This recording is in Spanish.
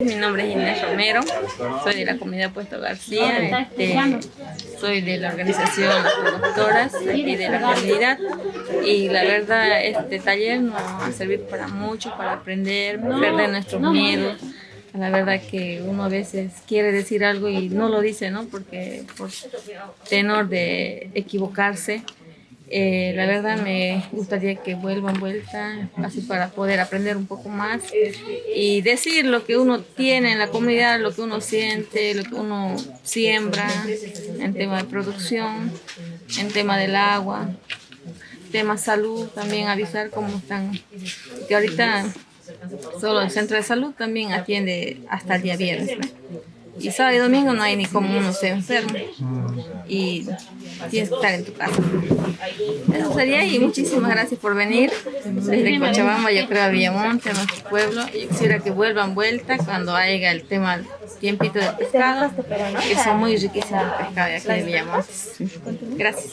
Mi nombre es Inés Romero, soy de la comunidad Puesto García, este, soy de la organización Las Productoras aquí de la comunidad y la verdad este taller nos va a servir para mucho, para aprender, perder nuestros miedos. La verdad que uno a veces quiere decir algo y no lo dice, ¿no? Porque por tenor de equivocarse, eh, la verdad me gustaría que vuelvan vuelta, así para poder aprender un poco más y decir lo que uno tiene en la comunidad, lo que uno siente, lo que uno siembra en tema de producción, en tema del agua, tema salud, también avisar cómo están, que ahorita solo el centro de salud también atiende hasta el día viernes. Y sábado y domingo no hay ni como uno se enferma. Y tienes que estar en tu casa. Eso sería y muchísimas gracias por venir desde Cochabamba, yo creo a Villamonte, a nuestro pueblo. Yo quisiera que vuelvan vuelta cuando haya el tema tiempito de pescado, que son muy riquísimos los pescados de aquí de Villamonte. Gracias.